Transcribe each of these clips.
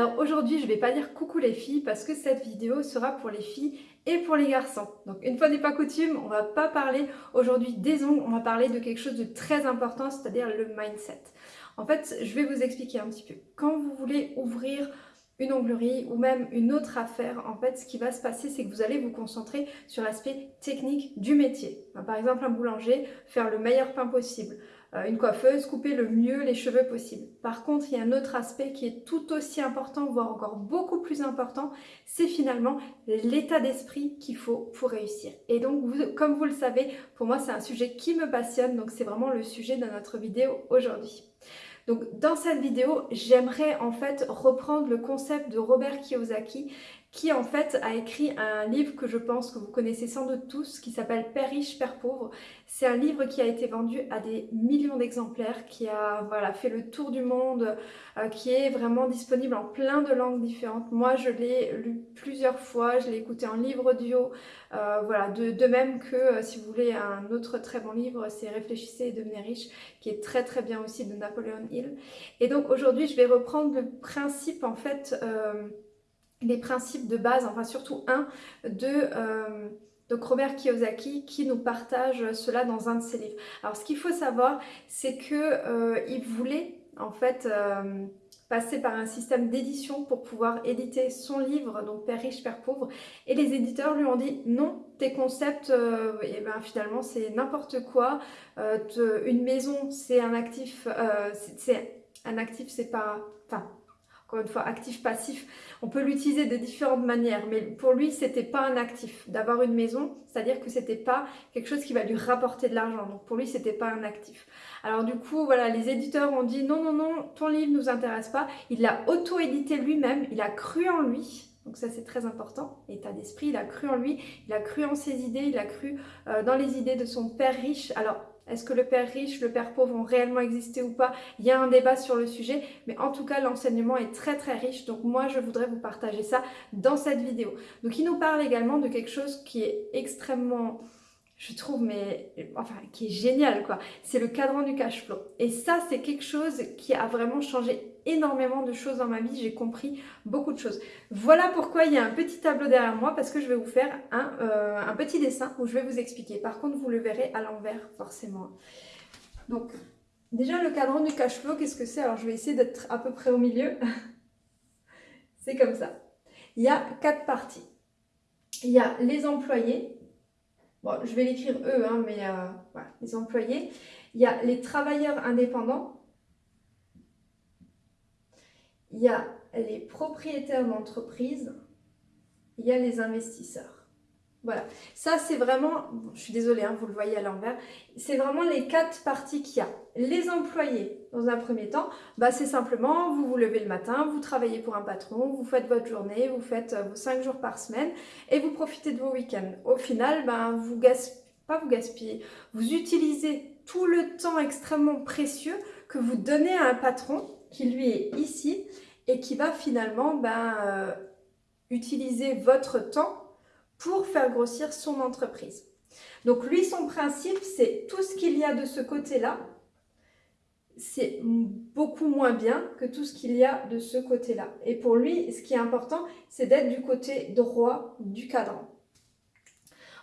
Alors aujourd'hui je vais pas dire coucou les filles parce que cette vidéo sera pour les filles et pour les garçons. Donc une fois n'est pas coutume, on va pas parler aujourd'hui des ongles, on va parler de quelque chose de très important, c'est-à-dire le mindset. En fait, je vais vous expliquer un petit peu. Quand vous voulez ouvrir une onglerie ou même une autre affaire, en fait, ce qui va se passer, c'est que vous allez vous concentrer sur l'aspect technique du métier. Par exemple, un boulanger, faire le meilleur pain possible. Euh, une coiffeuse, couper le mieux les cheveux possible. Par contre, il y a un autre aspect qui est tout aussi important, voire encore beaucoup plus important, c'est finalement l'état d'esprit qu'il faut pour réussir. Et donc, comme vous le savez, pour moi, c'est un sujet qui me passionne, donc c'est vraiment le sujet de notre vidéo aujourd'hui. Donc dans cette vidéo, j'aimerais en fait reprendre le concept de Robert Kiyosaki qui en fait a écrit un livre que je pense que vous connaissez sans doute tous, qui s'appelle Père riche, Père pauvre. C'est un livre qui a été vendu à des millions d'exemplaires, qui a voilà, fait le tour du monde, euh, qui est vraiment disponible en plein de langues différentes. Moi, je l'ai lu plusieurs fois, je l'ai écouté en livre audio, euh, voilà, de, même que euh, si vous voulez un autre très bon livre, c'est Réfléchissez et devenez riche, qui est très très bien aussi de Napoléon Hill. Et donc aujourd'hui, je vais reprendre le principe en fait les principes de base, enfin surtout un, de, euh, Robert Kiyosaki qui nous partage cela dans un de ses livres. Alors ce qu'il faut savoir, c'est qu'il euh, voulait en fait euh, passer par un système d'édition pour pouvoir éditer son livre, donc Père riche, Père pauvre, et les éditeurs lui ont dit non, tes concepts, et ben finalement c'est n'importe quoi, une maison c'est un actif, c'est un actif c'est pas, encore une fois, actif-passif, on peut l'utiliser de différentes manières, mais pour lui, c'était pas un actif d'avoir une maison, c'est-à-dire que c'était pas quelque chose qui va lui rapporter de l'argent. Donc pour lui, c'était pas un actif. Alors du coup, voilà, les éditeurs ont dit non, non, non, ton livre nous intéresse pas. Il l'a auto-édité lui-même, il a cru en lui. Donc ça c'est très important, état d'esprit, il a cru en lui, il a cru en ses idées, il a cru euh, dans les idées de son père riche. Alors est-ce que le père riche, le père pauvre ont réellement existé ou pas? Il y a un débat sur le sujet, mais en tout cas, l'enseignement est très très riche. Donc moi, je voudrais vous partager ça dans cette vidéo. Donc il nous parle également de quelque chose qui est extrêmement je trouve, mais enfin, qui est génial, quoi. C'est le cadran du cash flow. Et ça, c'est quelque chose qui a vraiment changé énormément de choses dans ma vie. J'ai compris beaucoup de choses. Voilà pourquoi il y a un petit tableau derrière moi, parce que je vais vous faire un, euh, un petit dessin où je vais vous expliquer. Par contre, vous le verrez à l'envers, forcément. Donc, déjà, le cadran du cash flow, qu'est-ce que c'est? Alors, je vais essayer d'être à peu près au milieu. c'est comme ça. Il y a quatre parties. Il y a les employés, Bon, je vais l'écrire eux, hein, mais euh, voilà, les employés. Il y a les travailleurs indépendants. Il y a les propriétaires d'entreprise. Il y a les investisseurs. Voilà, ça c'est vraiment, je suis désolée, hein, vous le voyez à l'envers, c'est vraiment les quatre parties qu'il y a. Les employés, dans un premier temps, bah, c'est simplement, vous vous levez le matin, vous travaillez pour un patron, vous faites votre journée, vous faites euh, vos cinq jours par semaine et vous profitez de vos week-ends. Au final, bah, vous gaspillez, pas vous gaspillez, vous utilisez tout le temps extrêmement précieux que vous donnez à un patron qui lui est ici et qui va finalement bah, euh, utiliser votre temps pour faire grossir son entreprise. Donc lui, son principe, c'est tout ce qu'il y a de ce côté-là, c'est beaucoup moins bien que tout ce qu'il y a de ce côté-là. Et pour lui, ce qui est important, c'est d'être du côté droit du cadran.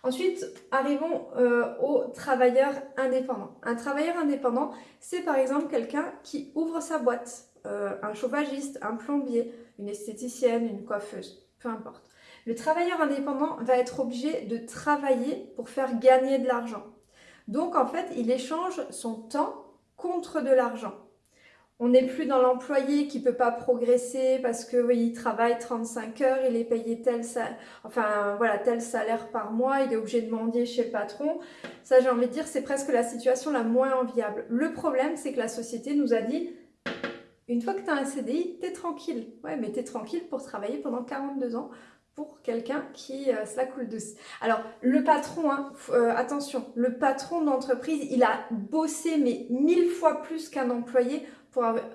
Ensuite, arrivons euh, aux travailleurs indépendants. Un travailleur indépendant, c'est par exemple quelqu'un qui ouvre sa boîte, euh, un chauffagiste, un plombier, une esthéticienne, une coiffeuse, peu importe. Le travailleur indépendant va être obligé de travailler pour faire gagner de l'argent. Donc en fait, il échange son temps contre de l'argent. On n'est plus dans l'employé qui ne peut pas progresser parce que oui, il travaille 35 heures, il est payé tel salaire, enfin voilà, tel salaire par mois, il est obligé de mendier chez le patron. Ça, j'ai envie de dire, c'est presque la situation la moins enviable. Le problème, c'est que la société nous a dit une fois que tu as un CDI, tu es tranquille. Ouais, mais tu es tranquille pour travailler pendant 42 ans pour quelqu'un qui euh, se la coule douce. Alors, le patron, hein, euh, attention, le patron d'entreprise, il a bossé mais mille fois plus qu'un employé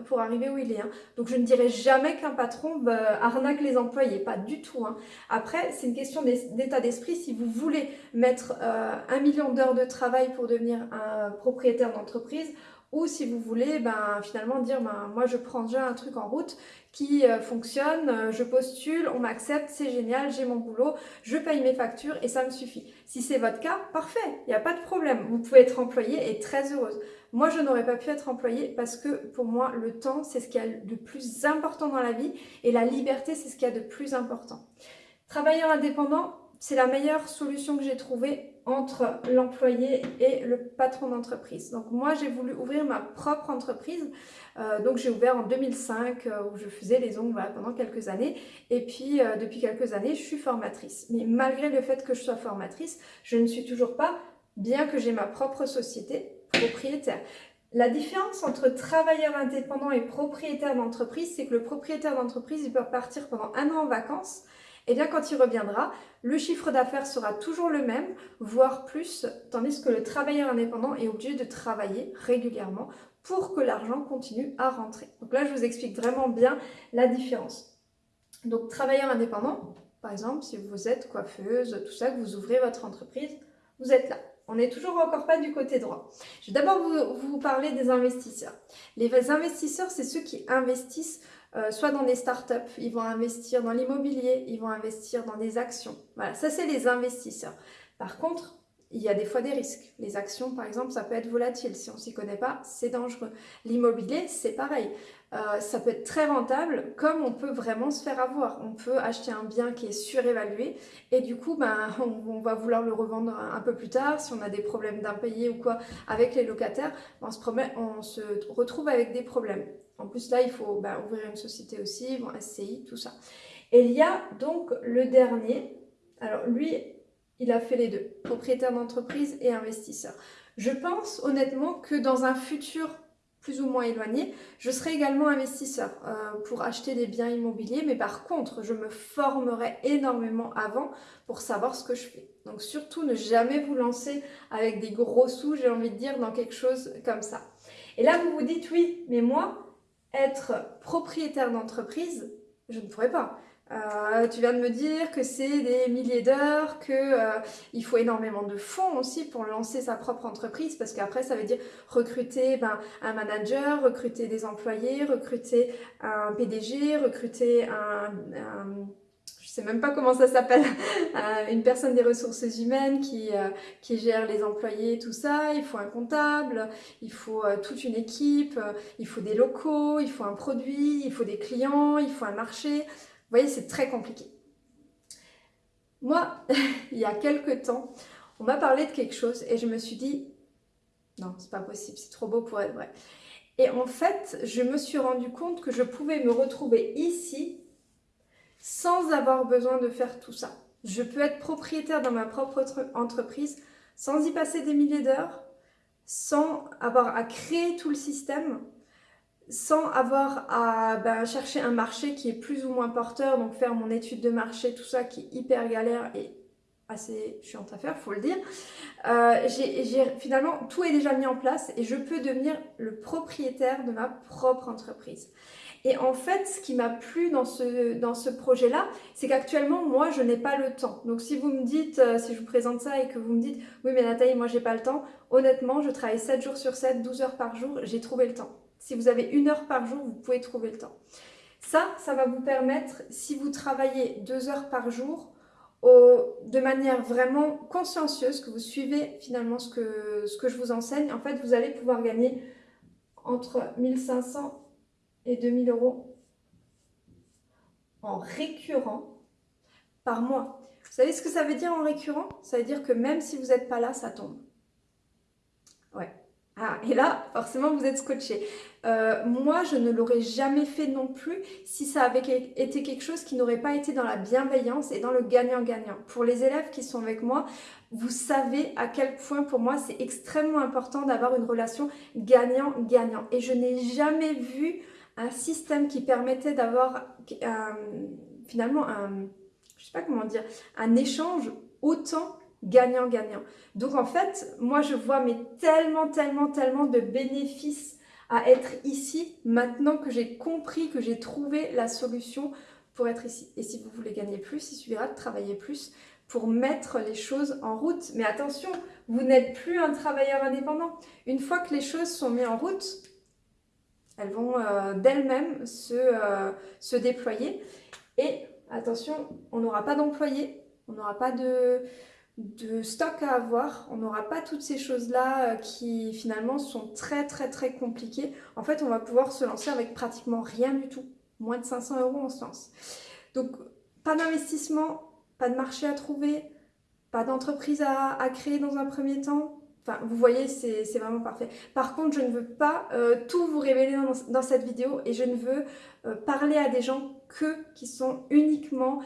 pour, arriver où il est. Hein. Donc, je ne dirais jamais qu'un patron bah, arnaque les employés, pas du tout. Hein. Après, c'est une question d'état d'esprit. Si vous voulez mettre euh, un million d'heures de travail pour devenir un propriétaire d'entreprise, ou si vous voulez ben, finalement dire ben, moi je prends déjà un truc en route qui euh, fonctionne, euh, je postule, on m'accepte, c'est génial, j'ai mon boulot, je paye mes factures et ça me suffit. Si c'est votre cas, parfait, il n'y a pas de problème, vous pouvez être employée et très heureuse. Moi, je n'aurais pas pu être employée parce que pour moi, le temps, c'est ce qu'il y a de plus important dans la vie et la liberté, c'est ce qu'il y a de plus important. Travailleur indépendant, c'est la meilleure solution que j'ai trouvée entre l'employé et le patron d'entreprise. Donc moi, j'ai voulu ouvrir ma propre entreprise. Euh, donc j'ai ouvert en 2005 euh, où je faisais les ongles pendant quelques années. Et puis euh, depuis quelques années, je suis formatrice. Mais malgré le fait que je sois formatrice, je ne suis toujours pas, bien que j'ai ma propre société, propriétaire. La différence entre travailleur indépendant et propriétaire d'entreprise, c'est que le propriétaire d'entreprise, il peut partir pendant un an en vacances et bien quand il reviendra, le chiffre d'affaires sera toujours le même, voire plus, tandis que le travailleur indépendant est obligé de travailler régulièrement pour que l'argent continue à rentrer. Donc là, je vous explique vraiment bien la différence. Donc travailleur indépendant, par exemple, si vous êtes coiffeuse, tout ça, que vous ouvrez votre entreprise, vous êtes là. On n'est toujours encore pas du côté droit. Je vais d'abord vous, parler des investisseurs. Les investisseurs, c'est ceux qui investissent euh, soit dans des startups, ils vont investir dans l'immobilier, ils vont investir dans des actions. Voilà, ça c'est les investisseurs. Par contre, il y a des fois des risques. Les actions, par exemple, ça peut être volatile. Si on ne s'y connaît pas, c'est dangereux. L'immobilier, c'est pareil. Euh, ça peut être très rentable, comme on peut vraiment se faire avoir. On peut acheter un bien qui est surévalué et du coup, ben, on, va vouloir le revendre un, peu plus tard. Si on a des problèmes d'impayés ou quoi avec les locataires, on se, on se retrouve avec des problèmes. En plus, là, il faut ben, ouvrir une société aussi, bon, SCI, tout ça. Et il y a donc le dernier. Alors, lui, il a fait les deux, propriétaire d'entreprise et investisseur. Je pense honnêtement que dans un futur plus ou moins éloigné, je serai également investisseur euh, pour acheter des biens immobiliers, mais par contre, je me formerai énormément avant pour savoir ce que je fais. Donc surtout, ne jamais vous lancer avec des gros sous, j'ai envie de dire, dans quelque chose comme ça. Et là, vous vous dites, oui, mais moi, être propriétaire d'entreprise, je ne pourrais pas. Euh, tu viens de me dire que c'est des milliers d'heures, qu'il euh, faut énormément de fonds aussi pour lancer sa propre entreprise, parce qu'après ça veut dire recruter ben, un manager, recruter des employés, recruter un PDG, recruter un, je sais même pas comment ça s'appelle, euh, une personne des ressources humaines qui, qui gère les employés, tout ça, il faut un comptable, il faut toute une équipe, il faut des locaux, il faut un produit, il faut des clients, il faut un marché, vous voyez, c'est très compliqué. Moi, il y a quelques temps, on m'a parlé de quelque chose et je me suis dit, non, c'est pas possible, c'est trop beau pour être vrai. Et en fait, je me suis rendu compte que je pouvais me retrouver ici sans avoir besoin de faire tout ça. Je peux être propriétaire dans ma propre entreprise sans y passer des milliers d'heures, sans avoir à créer tout le système, sans avoir à ben, chercher un marché qui est plus ou moins porteur, donc faire mon étude de marché, tout ça qui est hyper galère et assez chiante à faire, faut le dire. Euh, finalement, tout est déjà mis en place et je peux devenir le propriétaire de ma propre entreprise. Et en fait, ce qui m'a plu dans ce, projet-là, c'est qu'actuellement, moi, je n'ai pas le temps. Donc, si vous me dites, euh, si je vous présente ça et que vous me dites, oui, mais Nathalie, moi, j'ai pas le temps, honnêtement, je travaille 7 jours sur 7, 12 heures par jour, j'ai trouvé le temps. Si vous avez une heure par jour, vous pouvez trouver le temps. Ça, ça va vous permettre, si vous travaillez deux heures par jour, de manière vraiment consciencieuse, que vous suivez finalement ce que, ce que je vous enseigne, en fait, vous allez pouvoir gagner entre 1500 et 2000 euros en récurrent par mois. Vous savez ce que ça veut dire en récurrent? Ça veut dire que même si vous n'êtes pas là, ça tombe. Ouais. Ah, et là, forcément, vous êtes scotché. Euh, moi, je ne l'aurais jamais fait non plus si ça avait été quelque chose qui n'aurait pas été dans la bienveillance et dans le gagnant-gagnant. Pour les élèves qui sont avec moi, vous savez à quel point pour moi c'est extrêmement important d'avoir une relation gagnant-gagnant. Et je n'ai jamais vu un système qui permettait d'avoir finalement un, je sais pas comment dire, un échange autant gagnant-gagnant. Donc en fait, moi je vois mais tellement, tellement, tellement de bénéfices à être ici maintenant que j'ai compris, que j'ai trouvé la solution pour être ici. Et si vous voulez gagner plus, il suffira de travailler plus pour mettre les choses en route. Mais attention, vous n'êtes plus un travailleur indépendant. Une fois que les choses sont mises en route, elles vont euh, d'elles-mêmes se, euh, se déployer. Et attention, on n'aura pas d'employés, on n'aura pas de, de stock à avoir, on n'aura pas toutes ces choses-là euh, qui finalement sont très très très compliquées. En fait, on va pouvoir se lancer avec pratiquement rien du tout. Moins de 500 euros, on se lance. Donc, pas d'investissement, pas de marché à trouver, pas d'entreprise à, créer dans un premier temps. Enfin, vous voyez, c'est vraiment parfait. Par contre, je ne veux pas euh, tout vous révéler dans, cette vidéo et je ne veux euh, parler à des gens que qui sont uniquement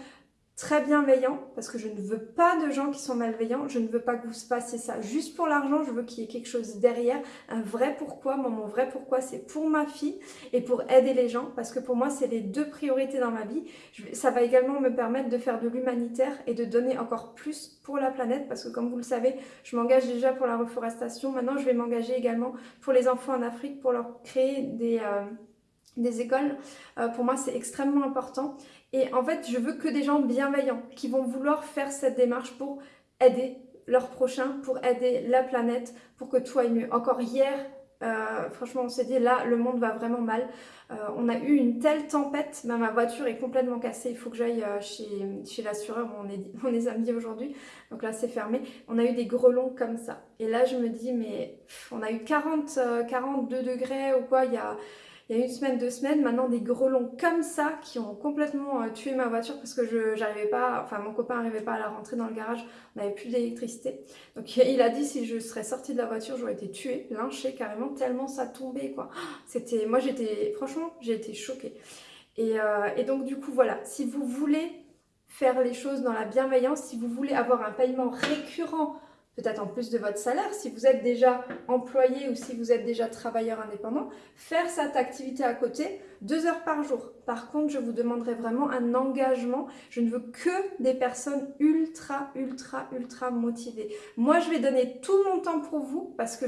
très bienveillant parce que je ne veux pas de gens qui sont malveillants, je ne veux pas que vous fassiez ça juste pour l'argent, je veux qu'il y ait quelque chose derrière, un vrai pourquoi, moi mon vrai pourquoi c'est pour ma fille et pour aider les gens parce que pour moi c'est les deux priorités dans ma vie, ça va également me permettre de faire de l'humanitaire et de donner encore plus pour la planète parce que comme vous le savez, je m'engage déjà pour la reforestation, maintenant je vais m'engager également pour les enfants en Afrique pour leur créer des... Euh, écoles, euh, pour moi c'est extrêmement important et en fait, je veux que des gens bienveillants qui vont vouloir faire cette démarche pour aider leurs prochains, pour aider la planète, pour que tout aille mieux. Encore hier, euh, franchement, on s'est dit là, le monde va vraiment mal. Euh, on a eu une telle tempête, ma voiture est complètement cassée. Il faut que j'aille euh, chez, chez l'assureur, on est, on est samedi aujourd'hui, donc là c'est fermé. On a eu des grelons comme ça. Et là, je me dis, mais on a eu 40, 42 degrés ou quoi, il y a il y a une semaine, deux semaines, maintenant des grelons comme ça qui ont complètement euh, tué ma voiture parce que je j'arrivais pas, enfin mon copain n'arrivait pas à la rentrer dans le garage, on n'avait plus d'électricité. Donc il a dit si je serais sortie de la voiture, j'aurais été tuée, lynchée carrément, tellement ça tombait quoi. C'était, moi j'étais, franchement, j'ai été choquée. Euh, et donc du coup voilà, si vous voulez faire les choses dans la bienveillance, si vous voulez avoir un paiement récurrent peut-être en plus de votre salaire, si vous êtes déjà employé ou si vous êtes déjà travailleur indépendant, faire cette activité à côté deux heures par jour. Par contre, je vous demanderai vraiment un engagement. Je ne veux que des personnes ultra, ultra, ultra motivées. Moi, je vais donner tout mon temps pour vous parce que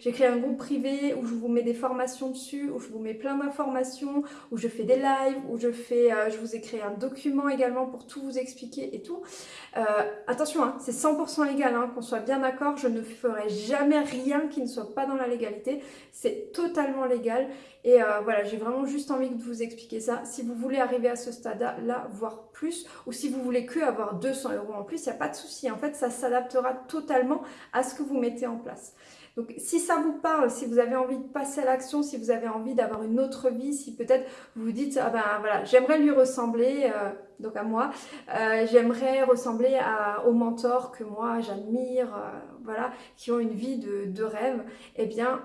j'ai créé un groupe privé où je vous mets des formations dessus, où je vous mets plein d'informations, où je fais des lives, où je fais, euh, je vous ai créé un document également pour tout vous expliquer et tout. Euh, attention, hein, c'est 100% légal, hein, qu'on soit bien d'accord. Je ne ferai jamais rien qui ne soit pas dans la légalité. C'est totalement légal. Et euh, voilà, j'ai vraiment juste envie de vous expliquer ça. Si vous voulez arriver à ce stade-là, voire plus, ou si vous voulez que avoir 200 euros en plus, il n'y a pas de souci. En fait, ça s'adaptera totalement à ce que vous mettez en place. Donc si ça vous parle, si vous avez envie de passer à l'action, si vous avez envie d'avoir une autre vie, si peut-être vous vous dites ah ben voilà j'aimerais lui ressembler, euh, donc à moi, euh, j'aimerais ressembler à, aux mentors que moi j'admire, voilà, qui ont une vie de, de rêve, eh bien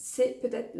c'est peut-être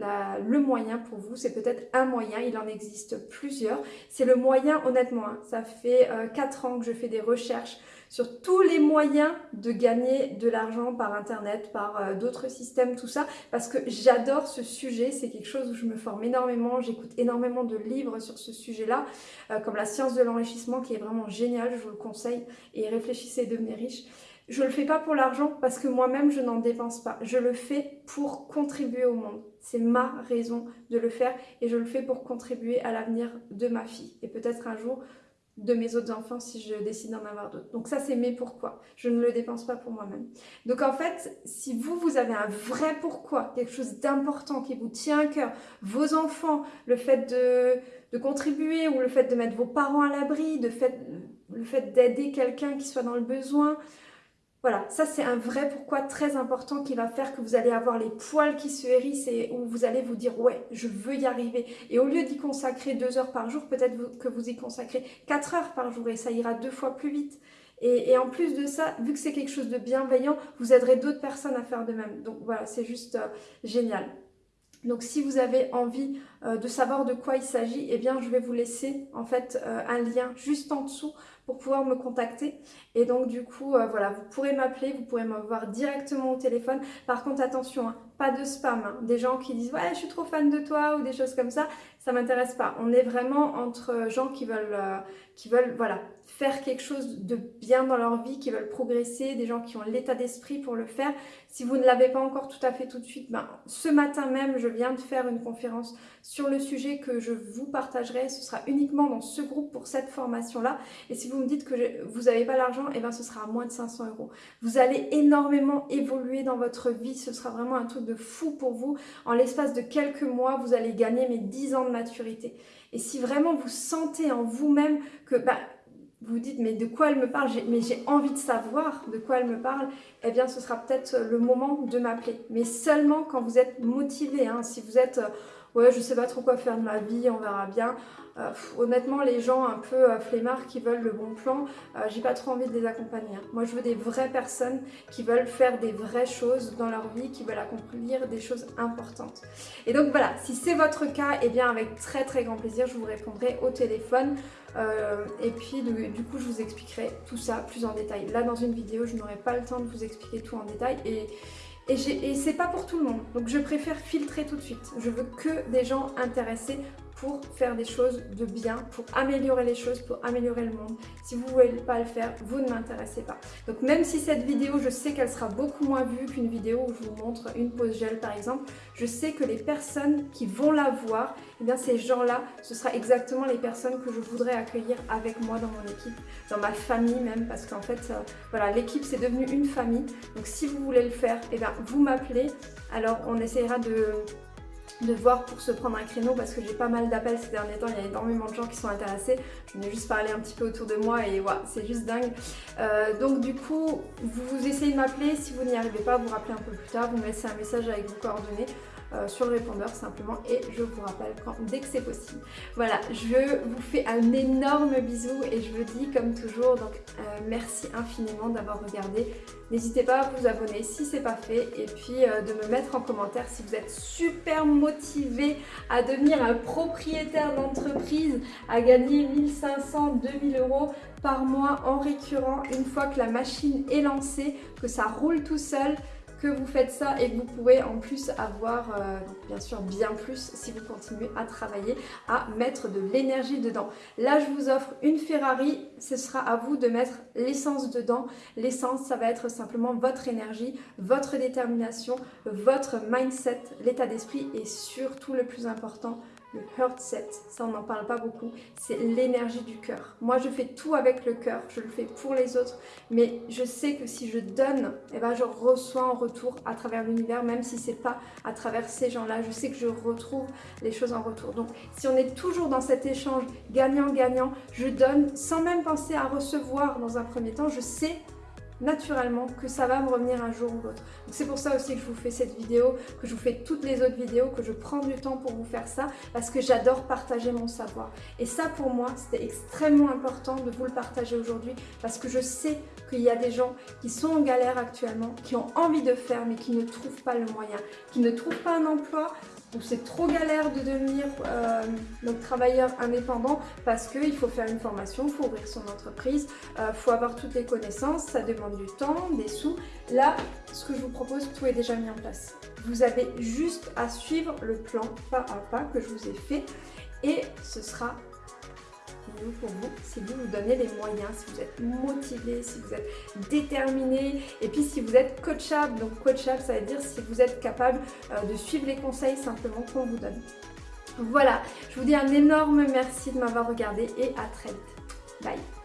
le moyen pour vous, c'est peut-être un moyen, il en existe plusieurs. C'est le moyen, honnêtement, hein. ça fait euh, 4 ans que je fais des recherches sur tous les moyens de gagner de l'argent par internet, par euh, d'autres systèmes, tout ça, parce que j'adore ce sujet, c'est quelque chose où je me forme énormément, j'écoute énormément de livres sur ce sujet-là, euh, comme la science de l'enrichissement qui est vraiment génial, je vous le conseille, et réfléchissez et devenez riche. Je le fais pas pour l'argent parce que moi-même je n'en dépense pas. Je le fais pour contribuer au monde. C'est ma raison de le faire et je le fais pour contribuer à l'avenir de ma fille et peut-être un jour de mes autres enfants si je décide d'en avoir d'autres. Donc ça c'est mes pourquoi. Je ne le dépense pas pour moi-même. Donc en fait, si vous, vous avez un vrai pourquoi, quelque chose d'important qui vous tient à cœur, vos enfants, le fait de, de contribuer ou le fait de mettre vos parents à l'abri, le fait d'aider quelqu'un qui soit dans le besoin, voilà, ça c'est un vrai pourquoi très important qui va faire que vous allez avoir les poils qui se hérissent et où vous allez vous dire ouais, je veux y arriver. Et au lieu d'y consacrer deux heures par jour, peut-être que vous y consacrez quatre heures par jour et ça ira deux fois plus vite. Et, en plus de ça, vu que c'est quelque chose de bienveillant, vous aiderez d'autres personnes à faire de même. Donc voilà, c'est juste euh, génial. Donc si vous avez envie euh, de savoir de quoi il s'agit, eh bien je vais vous laisser en fait euh, un lien juste en dessous pour pouvoir me contacter. Et donc du coup, euh, voilà, vous pourrez m'appeler, vous pourrez me voir directement au téléphone. Par contre, attention, hein, pas de spam. Hein. Des gens qui disent « Ouais, je suis trop fan de toi » ou des choses comme ça, ça m'intéresse pas. On est vraiment entre gens qui veulent, euh, qui veulent voilà, faire quelque chose de bien dans leur vie, qui veulent progresser, des gens qui ont l'état d'esprit pour le faire. Si vous ne l'avez pas encore tout à fait tout de suite, ben, ce matin même, je viens de faire une conférence sur le sujet que je vous partagerai. Ce sera uniquement dans ce groupe pour cette formation-là. Et si vous me dites que vous n'avez pas l'argent, et eh bien ce sera à moins de 500 euros. Vous allez énormément évoluer dans votre vie. Ce sera vraiment un truc de fou pour vous. En l'espace de quelques mois, vous allez gagner mes 10 ans maturité. Et si vraiment vous sentez en vous-même que bah, vous dites mais de quoi elle me parle, mais j'ai envie de savoir de quoi elle me parle, eh bien ce sera peut-être le moment de m'appeler. Mais seulement quand vous êtes motivé, hein. si vous êtes euh, ouais je sais pas trop quoi faire de ma vie, on verra bien, euh, honnêtement, les gens un peu euh, flemmards qui veulent le bon plan, euh, j'ai pas trop envie de les accompagner. Hein. Moi, je veux des vraies personnes qui veulent faire des vraies choses dans leur vie, qui veulent accomplir des choses importantes. Et donc voilà, si c'est votre cas, et eh bien avec très très grand plaisir, je vous répondrai au téléphone. et puis du, coup, je vous expliquerai tout ça plus en détail. Là, dans une vidéo, je n'aurai pas le temps de vous expliquer tout en détail. Et, et, c'est pas pour tout le monde. Donc je préfère filtrer tout de suite. Je veux que des gens intéressés pour faire des choses de bien, pour améliorer les choses, pour améliorer le monde. Si vous ne voulez pas le faire, vous ne m'intéressez pas. Donc même si cette vidéo, je sais qu'elle sera beaucoup moins vue qu'une vidéo où je vous montre une pause gel par exemple, je sais que les personnes qui vont la voir, eh bien ces gens-là, ce sera exactement les personnes que je voudrais accueillir avec moi dans mon équipe, dans ma famille même, parce qu'en fait, euh, voilà, l'équipe c'est devenu une famille. Donc si vous voulez le faire, eh bien vous m'appelez, alors on essayera de de voir pour se prendre un créneau parce que j'ai pas mal d'appels ces derniers temps, il y a énormément de gens qui sont intéressés. Je ai juste parlé un petit peu autour de moi et voilà, c'est juste dingue. Euh, donc du coup, vous essayez de m'appeler, si vous n'y arrivez pas, vous rappelez un peu plus tard, vous me laissez un message avec vos coordonnées. Euh, sur le répondeur simplement et je vous rappelle quand, dès que c'est possible. Voilà, je vous fais un énorme bisou et je vous dis comme toujours, donc euh, merci infiniment d'avoir regardé. N'hésitez pas à vous abonner si c'est pas fait et puis euh, de me mettre en commentaire si vous êtes super motivé à devenir un propriétaire d'entreprise, à gagner 1500, 2000 euros par mois en récurrent une fois que la machine est lancée, que ça roule tout seul que vous faites ça et que vous pouvez en plus avoir, euh, bien sûr bien plus si vous continuez à travailler, à mettre de l'énergie dedans. Là, je vous offre une Ferrari, ce sera à vous de mettre l'essence dedans. L'essence, ça va être simplement votre énergie, votre détermination, votre mindset, l'état d'esprit et surtout le plus important, le heart set, ça on n'en parle pas beaucoup, c'est l'énergie du cœur. Moi je fais tout avec le cœur, je le fais pour les autres, mais je sais que si je donne, eh ben, je reçois en retour à travers l'univers, même si c'est pas à travers ces gens-là, je sais que je retrouve les choses en retour. Donc si on est toujours dans cet échange gagnant-gagnant, je donne sans même penser à recevoir dans un premier temps, je sais naturellement que ça va me revenir un jour ou l'autre. C'est pour ça aussi que je vous fais cette vidéo, que je vous fais toutes les autres vidéos, que je prends du temps pour vous faire ça, parce que j'adore partager mon savoir. Et ça pour moi, c'était extrêmement important de vous le partager aujourd'hui, parce que je sais qu'il y a des gens qui sont en galère actuellement, qui ont envie de faire, mais qui ne trouvent pas le moyen, qui ne trouvent pas un emploi, c'est trop galère de devenir euh, travailleur indépendant parce qu'il faut faire une formation, il faut ouvrir son entreprise, il euh, faut avoir toutes les connaissances, ça demande du temps, des sous. Là, ce que je vous propose, tout est déjà mis en place. Vous avez juste à suivre le plan pas à pas que je vous ai fait et ce sera pour vous si vous vous donnez les moyens, si vous êtes motivé, si vous êtes déterminé et puis si vous êtes coachable. Donc coachable, ça veut dire si vous êtes capable euh, de suivre les conseils simplement qu'on vous donne. Voilà, je vous dis un énorme merci de m'avoir regardé et à très vite. Bye